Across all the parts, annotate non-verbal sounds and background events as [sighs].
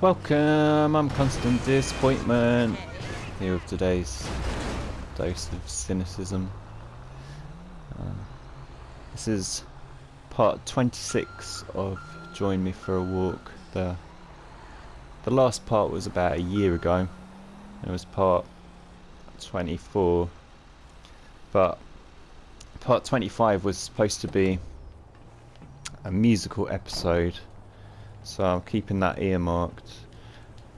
Welcome, I'm Constant Disappointment. Here with today's dose of cynicism. Uh, this is part 26 of Join Me for a Walk. The, the last part was about a year ago. It was part 24. But part 25 was supposed to be a musical episode so I'm keeping that earmarked.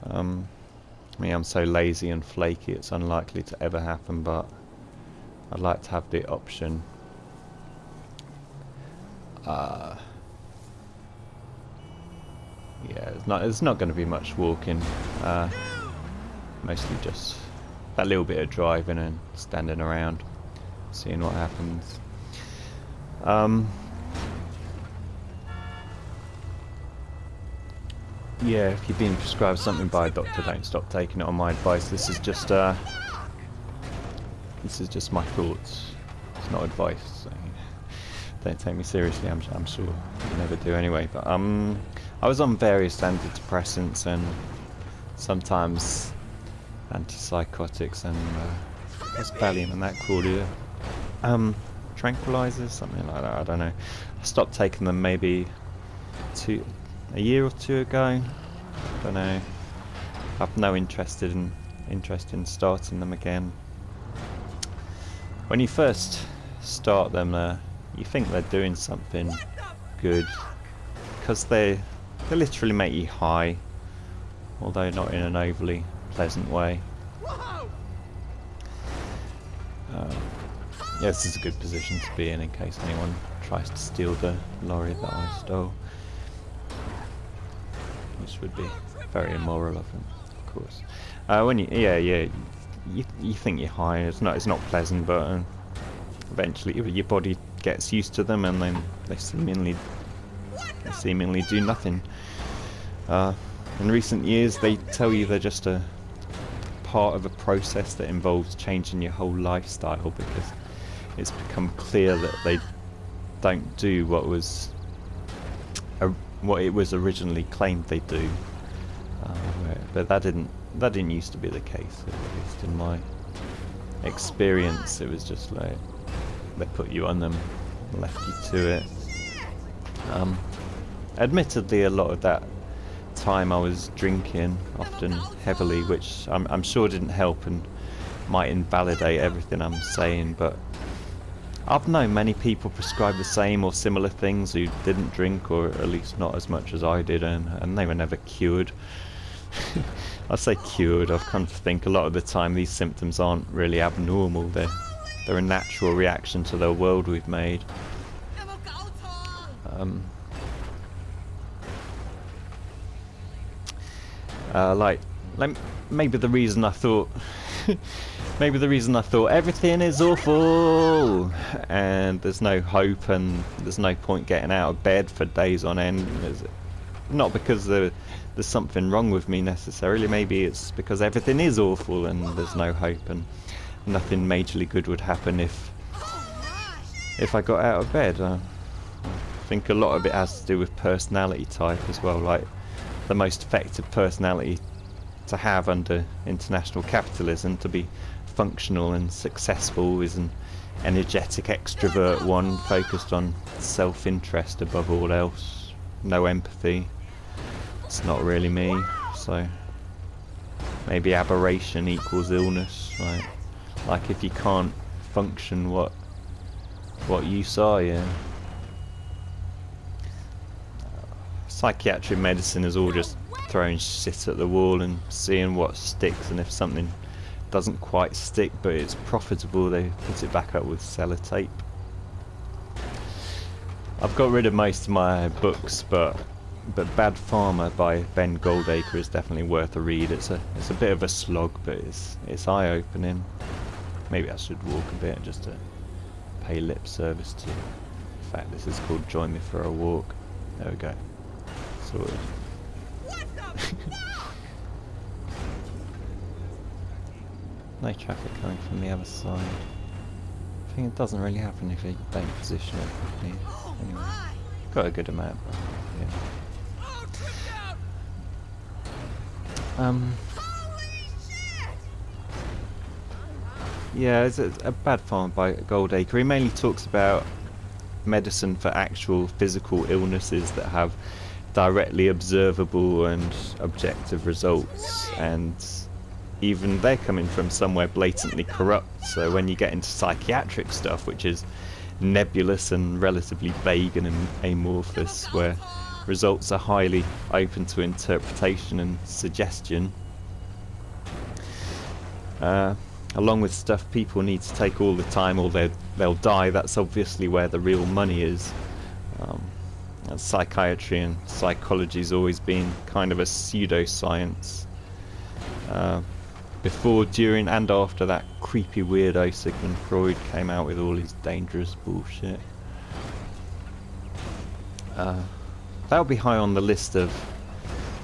Um, I mean I'm so lazy and flaky it's unlikely to ever happen but I'd like to have the option. Uh, yeah it's not it's not going to be much walking. Uh, mostly just that little bit of driving and standing around seeing what happens. Um, yeah, if you've been prescribed something by a doctor, don't stop taking it on my advice. This is just, uh, this is just my thoughts. It's not advice. So don't take me seriously. I'm, I'm sure you never do anyway. But um, I was on various antidepressants and sometimes antipsychotics and uh, what's Valium and that called it? Um, tranquilizers, something like that. I don't know. I stopped taking them maybe two a year or two ago. I don't know. I've no interest in interest in starting them again. When you first start them, uh, you think they're doing something good because they they literally make you high, although not in an overly pleasant way. Uh, yeah, this is a good position to be in in case anyone tries to steal the lorry that I stole which would be very immoral of him, of course. Uh, when you, yeah, yeah, you, you think you're high. It's not, it's not pleasant, but uh, eventually your body gets used to them, and then they seemingly, they seemingly do nothing. Uh, in recent years, they tell you they're just a part of a process that involves changing your whole lifestyle because it's become clear that they don't do what was what it was originally claimed they do. Uh, but that didn't that didn't used to be the case, at least in my experience. It was just like they put you on them, left you to it. Um, admittedly, a lot of that time I was drinking, often heavily, which I'm, I'm sure didn't help and might invalidate everything I'm saying, but I've known many people prescribe the same or similar things who didn't drink or at least not as much as I did and, and they were never cured. [laughs] I say cured, I've come to think a lot of the time these symptoms aren't really abnormal, they're, they're a natural reaction to the world we've made. Um, uh, like, like, maybe the reason I thought [laughs] maybe the reason I thought everything is awful and there's no hope and there's no point getting out of bed for days on end. not because there, there's something wrong with me necessarily, maybe it's because everything is awful and there's no hope and nothing majorly good would happen if if I got out of bed. I think a lot of it has to do with personality type as well, like the most effective personality to have under international capitalism to be functional and successful is an energetic extrovert one focused on self-interest above all else. No empathy. It's not really me so maybe aberration equals illness right? Like if you can't function what what you saw yeah. Psychiatric medicine is all just throwing shit at the wall and seeing what sticks and if something doesn't quite stick but it's profitable they put it back up with sellotape. I've got rid of most of my books but but Bad Pharma by Ben Goldacre is definitely worth a read. It's a it's a bit of a slog but it's it's eye opening. Maybe I should walk a bit just to pay lip service to in fact this is called Join Me for a Walk. There we go. Sorted. [laughs] no traffic coming from the other side. I think it doesn't really happen if you don't position it properly. Anyway, got a good amount, yeah. Um, yeah, it's a, a bad farm by Goldacre. He mainly talks about medicine for actual physical illnesses that have directly observable and objective results and even they're coming from somewhere blatantly corrupt. So when you get into psychiatric stuff which is nebulous and relatively vague and amorphous where results are highly open to interpretation and suggestion uh, along with stuff people need to take all the time or they'll die that's obviously where the real money is. Um, psychiatry and psychology has always been kind of a pseudoscience. Uh, before, during and after that creepy weirdo Sigmund Freud came out with all his dangerous bullshit. Uh, that would be high on the list of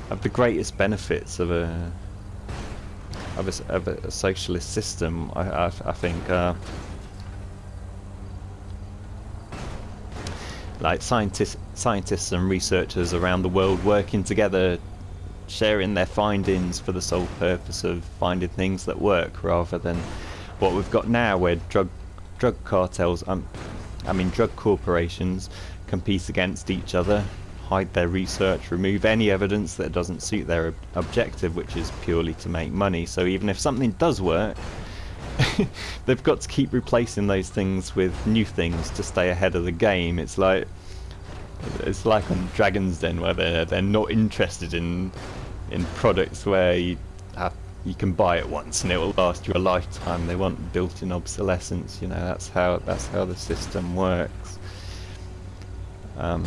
of the greatest benefits of a of a, of a socialist system. I, I, I think uh, like scientists scientists and researchers around the world working together sharing their findings for the sole purpose of finding things that work rather than what we've got now where drug drug cartels um, I mean drug corporations compete against each other hide their research remove any evidence that doesn't suit their ob objective which is purely to make money. So even if something does work [laughs] they've got to keep replacing those things with new things to stay ahead of the game. It's like it's like on Dragon's Den where they're they're not interested in in products where you have you can buy it once and it will last you a lifetime. They want built-in obsolescence. You know that's how that's how the system works. Um,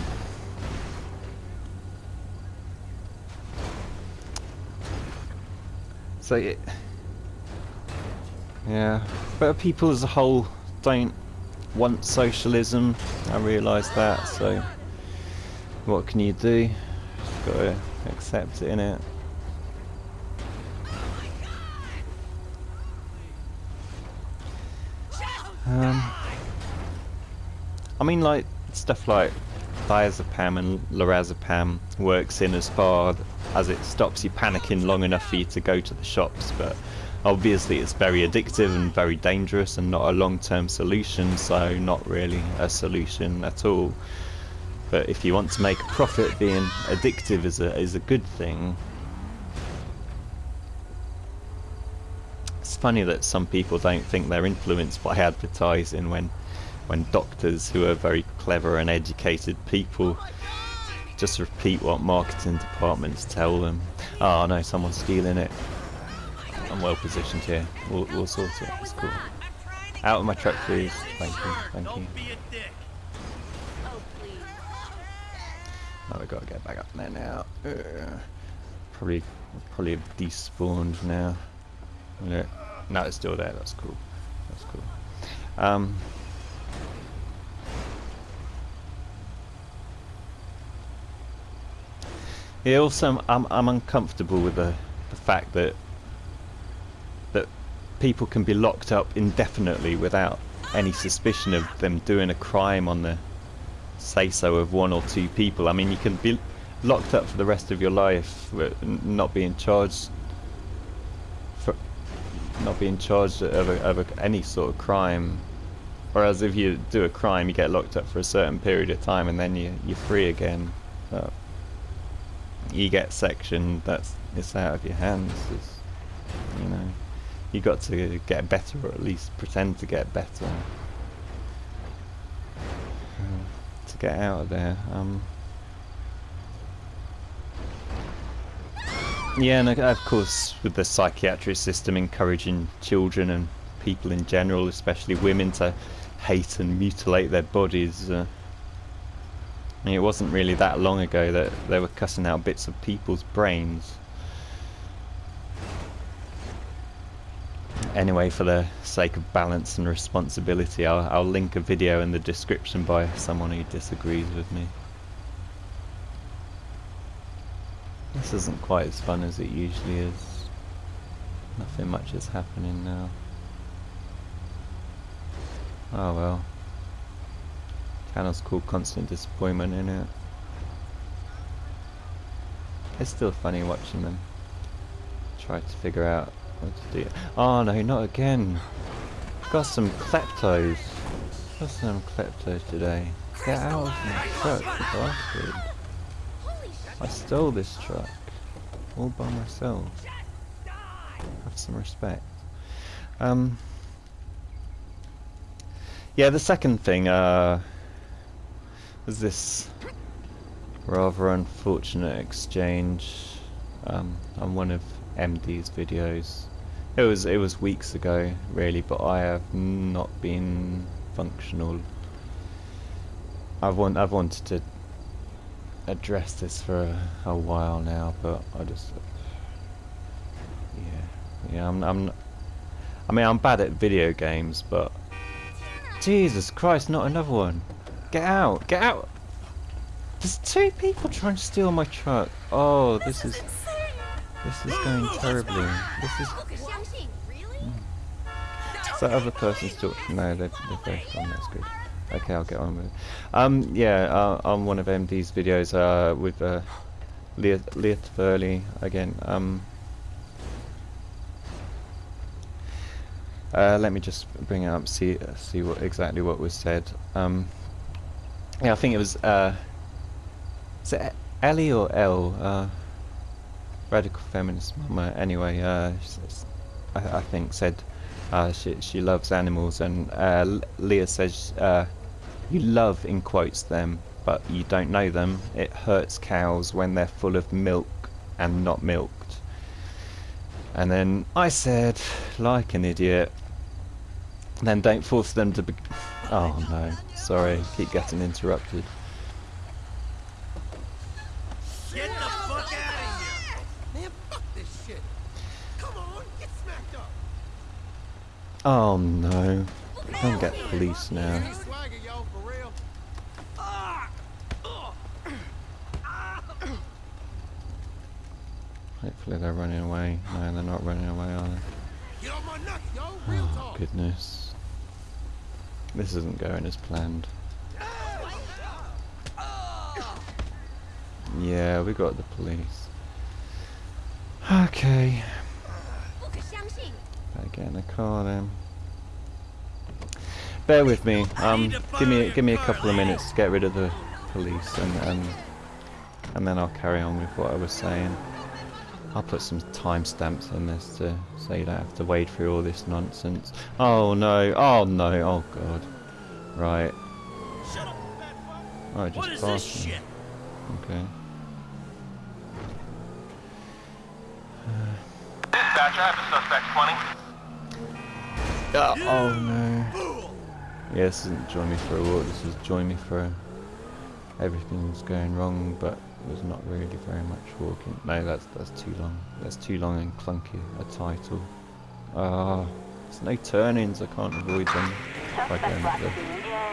so it, yeah, but people as a whole don't want socialism. I realise that. So what can you do? Just gotta accept it in it. Um, I mean, like stuff like diazepam and lorazepam works in as far as it stops you panicking long enough for you to go to the shops, but obviously it's very addictive and very dangerous and not a long-term solution, so not really a solution at all. But if you want to make a profit, being addictive is a is a good thing. Funny that some people don't think they're influenced by advertising when when doctors who are very clever and educated people just repeat what marketing departments tell them. Oh no, someone's stealing it. I'm well positioned here. We'll, we'll sort it. It's cool. Out of my truck, please. Thank you. Thank you. Oh, we gotta get back up there now. Uh, probably, probably have despawned now. Yeah. No, it's still there. That's cool. That's cool. Um. Yeah. Also, I'm I'm uncomfortable with the the fact that that people can be locked up indefinitely without any suspicion of them doing a crime on the say so of one or two people. I mean, you can be locked up for the rest of your life, not being charged not being charged of, a, of a, any sort of crime. Whereas if you do a crime, you get locked up for a certain period of time, and then you you're free again. But you get sectioned. That's it's out of your hands. It's, you know, you got to get better, or at least pretend to get better. [sighs] To get out of there. Um, yeah, and of course with the psychiatric system encouraging children and people in general, especially women, to hate and mutilate their bodies. Uh, I mean, it wasn't really that long ago that they were cutting out bits of people's brains. Anyway, for the sake of balance and responsibility, I'll, I'll link a video in the description by someone who disagrees with me. This isn't quite as fun as it usually is. Nothing much is happening now. Oh well. Channel's called Constant Disappointment in it. It's still funny watching them. try to figure out what to do. Oh no, not again. Got some kleptos. Got some kleptos today. Get out of my truck, bastard. I stole this truck. All by myself. Have some respect. Um. Yeah, the second thing, uh, was this rather unfortunate exchange um, on one of MD's videos. It was it was weeks ago, really, but I have not been functional. I've want I've wanted to address this for a, a while now, but I just yeah yeah I'm I'm I mean I'm bad at video games, but Jesus Christ, not another one! Get out! Get out! There's two people trying to steal my truck. Oh, this is this is going terribly. This is. Is that hmm. other person still? No, they've, they've both gone. That's good. Okay, I'll get on with it. Um, yeah, uh, on one of MD's videos uh, with uh, Leah Tverley again. Um, uh, let me just bring it up, see see what exactly what was said. Um, yeah, I think it was. Uh, is it Ellie or Elle? Uh, radical feminist mama. Anyway, uh, I, I, think said uh, she she loves animals, and Leah says you love in quotes them, but you don't know them. It hurts cows when they're full of milk and not milked. And then I said, like an idiot, then don't force them to be. Oh no, sorry, keep getting interrupted. Get the fuck out of here! Man, fuck this shit! Come on, get smacked up! Oh no. Don't get police now. Hopefully they're running away. No, they're not running away, are they? Oh, goodness. This isn't going as planned. Yeah, we got the police. Okay. Better in the car then. Bear with me. Um, give me give me a couple of minutes to get rid of the police, and and and then I'll carry on with what I was saying. I'll put some timestamps in this to so you don't have to wade through all this nonsense. Oh no! Oh no! Oh god! Right. Oh, just passed me. Okay. Dispatcher, I have a suspect 20. Uh, oh no. Yeah, this isn't join me for a walk, this is join me for everything's going wrong, but there's not really very much walking. No, that's that's too long. That's too long and clunky a title. Ah, uh, there's no turnings, I can't avoid them. If I go into the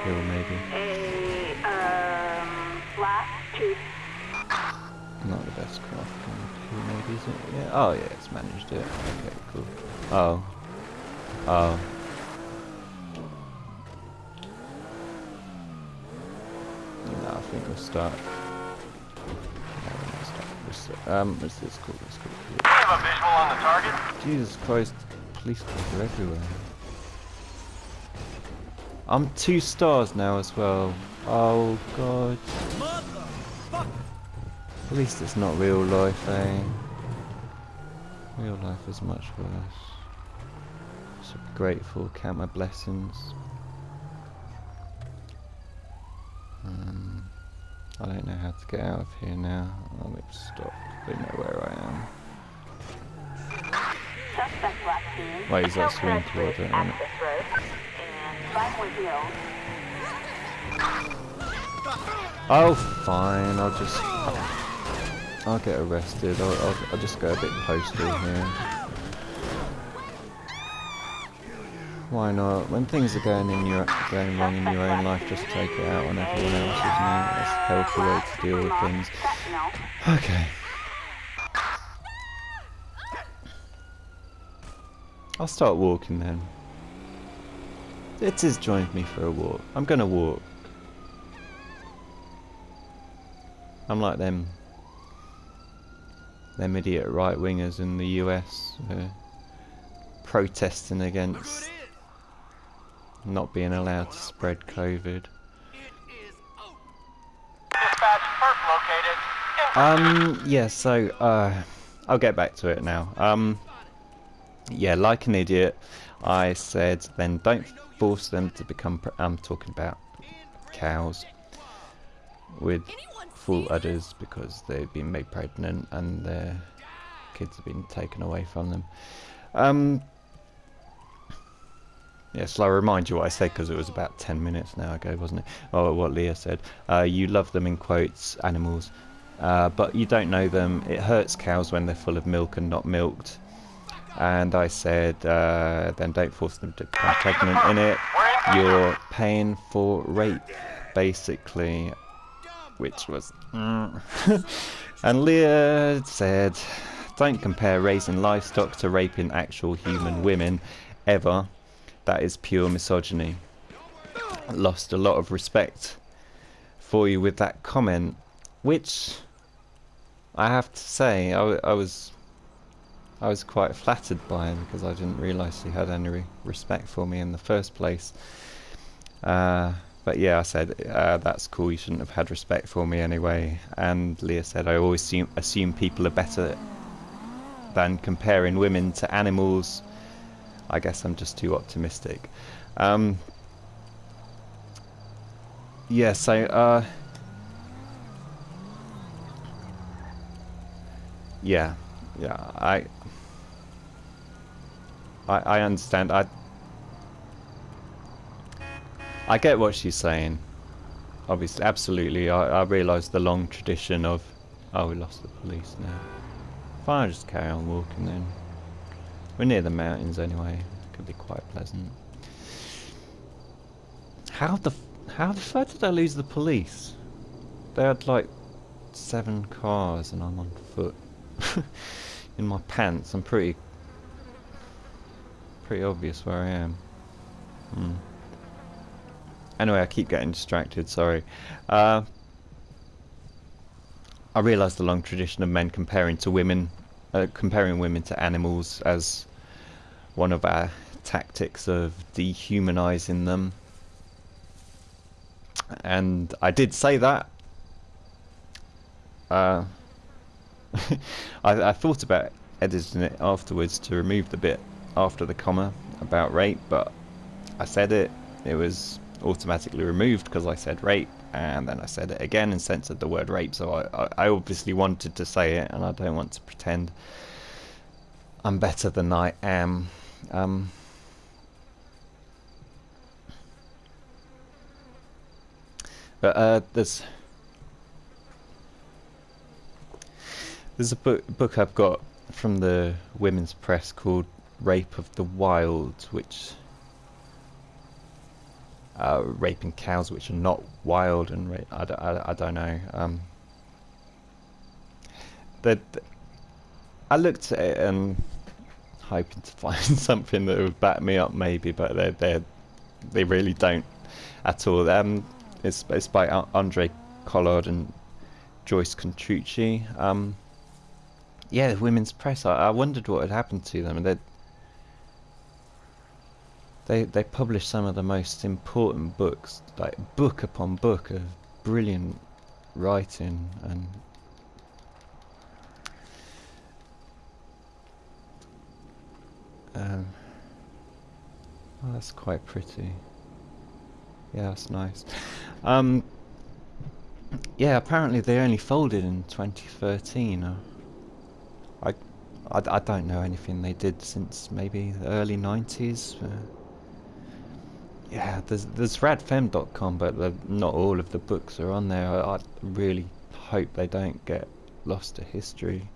hill maybe. A, um, last two. Not the best craft maybe, is it? Yeah. Oh, yeah, it's managed it. Okay, cool. Oh. Oh. No, I think we'll start. Um, what's this called? Let's go. We have a visual on the target. Jesus Christ, police cars are everywhere. I'm two stars now as well. Oh god. At least it's not real life, eh? Real life is much worse. Should be grateful, count my blessings. I don't know how to get out of here now. I'll make stop. I don't know where I am. Wait, is that swinging towards it? Oh, fine. I'll just. I'll get arrested. I'll, I'll, I'll just go a bit postal here. Why not? When things are going in your going wrong in your own life, just take it out on everyone else, isn't it? That's a healthy way to deal with things. Okay. I'll start walking then. It is joined me for a walk. I'm gonna walk. I'm like them them idiot right wingers in the US uh, protesting against not being allowed to spread COVID. Dispatch, perp located. Um, yeah, so, uh, I'll get back to it now. Um, yeah, like an idiot, I said then don't force them to become, I'm talking about cows with full udders because they've been made pregnant and their kids have been taken away from them. Um, Yes, I'll remind you what I said because it was about 10 minutes now ago, wasn't it? Oh, what Leah said. Uh, you love them in quotes, animals, uh, but you don't know them. It hurts cows when they're full of milk and not milked. And I said, uh, then don't force them to become pregnant in it. You're paying for rape, basically. Which was. [laughs] and Leah said, don't compare raising livestock to raping actual human women, ever that is pure misogyny. Lost a lot of respect for you with that comment, which I have to say I, I was I was quite flattered by because I didn't realise he had any re respect for me in the first place. Uh, but yeah, I said uh, that's cool. You shouldn't have had respect for me anyway. And Leah said I always assume, assume people are better than comparing women to animals I guess I'm just too optimistic. Um, yeah, so, uh, yeah, yeah, I, I, I understand. I, I get what she's saying. Obviously, absolutely. I, I realise the long tradition of, oh, we lost the police now. Fine, I'll just carry on walking then. We're near the mountains anyway. Could be quite pleasant. How the how the fuck did I lose the police? They had like seven cars and I'm on foot. [laughs] In my pants. I'm pretty pretty obvious where I am. Hmm. Anyway, I keep getting distracted, sorry. Uh, I realise the long tradition of men comparing to women, uh, comparing women to animals as one of our tactics of dehumanizing them. And I did say that. Uh, [laughs] I, I thought about editing it afterwards to remove the bit after the comma about rape, but I said it. It was automatically removed because I said rape, and then I said it again and censored the word rape. So I, I, I obviously wanted to say it, and I don't want to pretend I'm better than I am. Um, but uh, there's there's a book book I've got from the women's press called "Rape of the Wild," which uh, raping cows which are not wild and ra- I, don't, I, I don't know. Um, that I looked at it and hoping to [laughs] find something that would back me up, maybe, but they they they really don't at all. Um, it's it's by Andre Collard and Joyce Contrucci. Um, yeah, the women's press. I, I wondered what had happened to them, they they they published some of the most important books, like book upon book of brilliant writing and Um, oh, that's quite pretty. Yeah, that's nice. Um, yeah, apparently they only folded in 2013. Uh, I, I, I don't know anything they did since maybe the early 90s. Uh, yeah, there's there's radfem.com, but the, not all of the books are on there. I, I, really hope they don't get lost to history.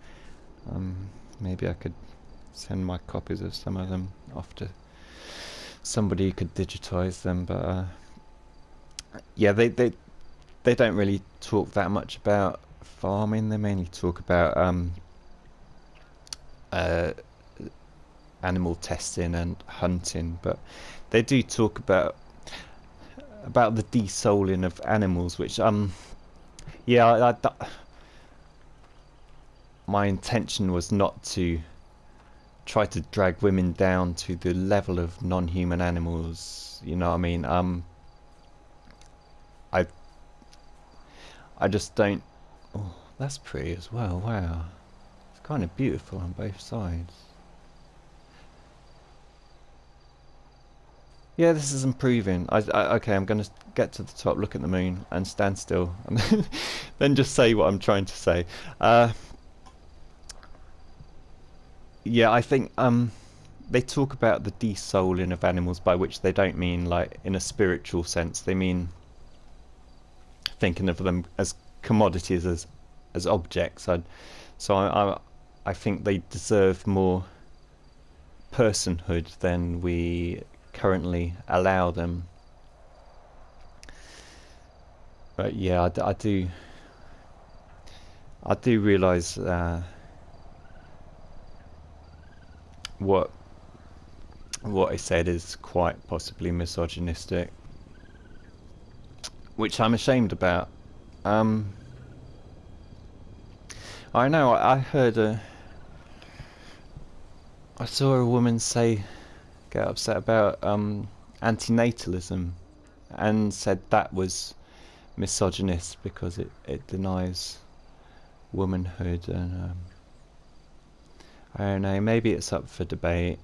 Um, maybe I could send my copies of some of them off to somebody who could digitize them but uh, yeah they, they they don't really talk that much about farming. They mainly talk about um, uh, animal testing and hunting but they do talk about about the desouling of animals which um yeah I, I, my intention was not to try to drag women down to the level of non-human animals. You know what I mean? Um, I I just don't. Oh, that's pretty as well. Wow, it's kind of beautiful on both sides. Yeah, this is improving. I, I, okay, I'm going to get to the top, look at the moon, and stand still, [laughs] and then just say what I'm trying to say. Uh, yeah, I think um, they talk about the desouling of animals, by which they don't mean like in a spiritual sense. They mean thinking of them as commodities, as as objects. I'd, so I, I I think they deserve more personhood than we currently allow them. But yeah, I, I do. I do realise uh, what what I said is quite possibly misogynistic, which I'm ashamed about. Um, I know I, heard a. I saw a woman say get upset about um, antinatalism and said that was misogynist because it, it denies womanhood and um, I don't know maybe it's up for debate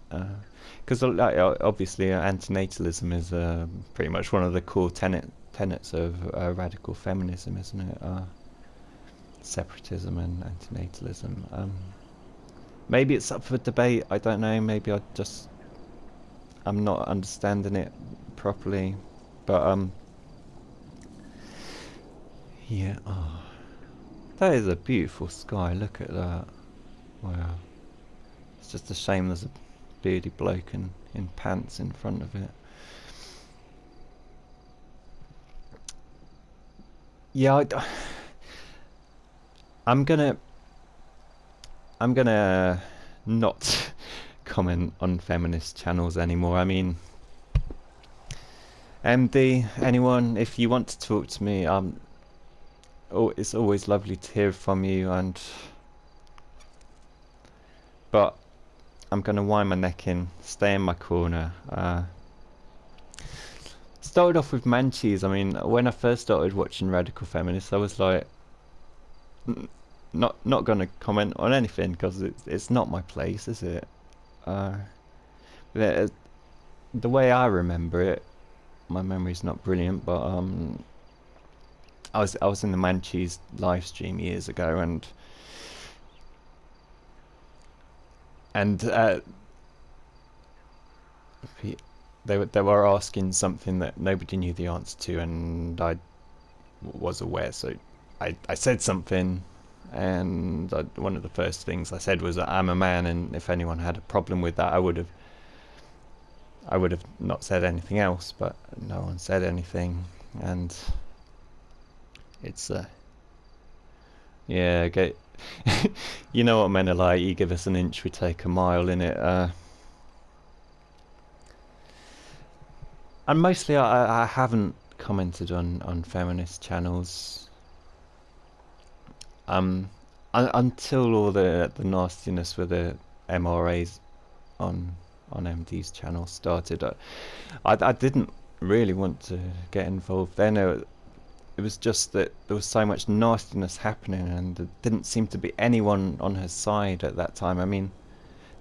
because uh, obviously uh, antinatalism is uh, pretty much one of the core tenet, tenets of uh, radical feminism isn't it uh, separatism and antinatalism um, maybe it's up for debate I don't know maybe I just I'm not understanding it properly, but um, yeah. Oh, that is a beautiful sky. Look at that. Wow. It's just a shame there's a bearded bloke in, in pants in front of it. Yeah, I, [sighs] I'm gonna. I'm gonna not [laughs] comment on feminist channels anymore. I mean, MD, anyone, if you want to talk to me, um, oh, it's always lovely to hear from you. And but I'm gonna wind my neck in, stay in my corner. Uh, started off with Manchis. I mean, when I first started watching Radical Feminists, I was like, not not gonna comment on anything because it's it's not my place, is it? Uh, the, the way I remember it, my memory's not brilliant, but um, I was I was in the Manchis live stream years ago, and and uh, they were they were asking something that nobody knew the answer to, and I was aware, so I I said something and I, one of the first things I said was that I'm a man, and if anyone had a problem with that, I would have, I would have not said anything else. But no one said anything, and it's uh, yeah, get, [laughs] you know what men are like. You give us an inch, we take a mile in it. Uh, and mostly, I, I haven't commented on on feminist channels um, un until all the the nastiness with the MRAs on on MD's channel started, I, I, I didn't really want to get involved then. It, it was just that there was so much nastiness happening, and there didn't seem to be anyone on her side at that time. I mean,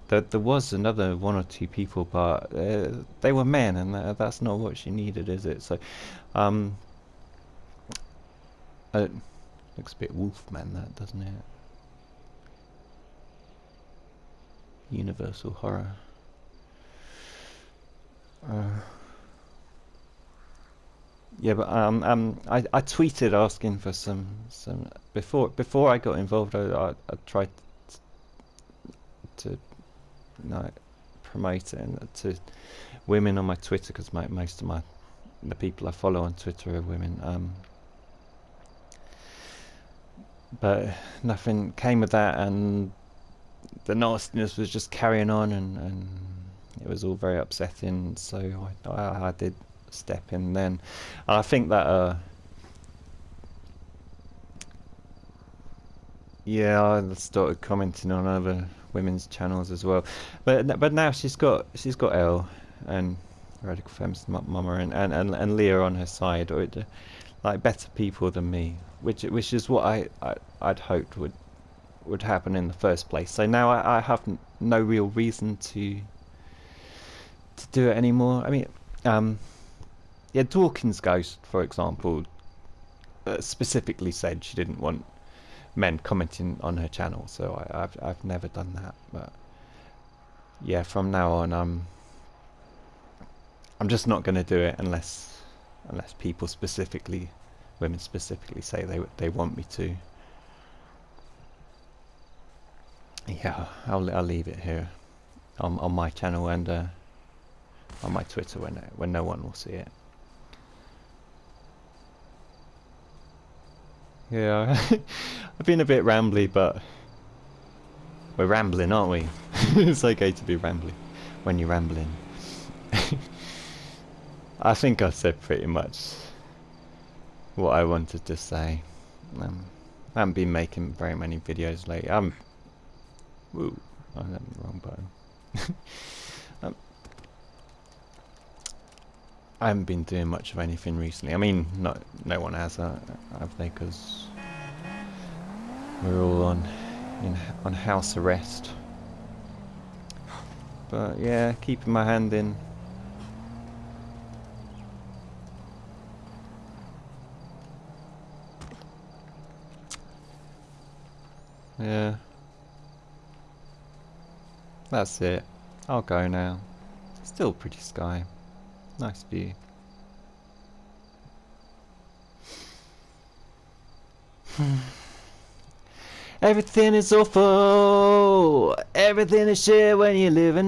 there, there was another one or two people, but uh, they were men, and that's not what she needed, is it? So, um, uh, Looks a bit Wolfman, that, doesn't it? Universal horror. Uh, yeah, but um, um, I, I tweeted asking for some some before before I got involved. I I, I tried to, you know, promote it and to women on my Twitter because most of my the people I follow on Twitter are women. Um, but nothing came of that, and the nastiness was just carrying on, and, and it was all very upsetting. So I, I, I did step in then, and I think that. Uh, Yeah, I started commenting on other women's channels as well, but but now she's got she's got Elle and Radical Feminist Mama and, and, and, and Leah on her side, or it, like better people than me, which which is what I, I I'd hoped would would happen in the first place. So now I, I have no real reason to to do it anymore. I mean, um, yeah, Dawkins Ghost, for example, uh, specifically said she didn't want men commenting on her channel, so I, have I've never done that. But yeah, from now on, I'm I'm just not going to do it unless unless people specifically, women specifically, say they they want me to. Yeah, I'll I'll leave it here on on my channel and uh, on my Twitter when when no one will see it. Yeah, [laughs] I've been a bit rambly, but we're rambling, aren't we? [laughs] it's okay to be rambling when you're rambling. [laughs] I think I said pretty much what I wanted to say. Um, I haven't been making very many videos lately. I'm. Woo, I hit the wrong button. um, I haven't been doing much of anything recently. I mean, not no one has, uh, have they? Because we're all on in on house arrest. But yeah, keeping my hand in. Yeah. That's it. I'll go now. Still pretty sky. Nice view. Hmm. Everything is awful. Everything is shit when you live in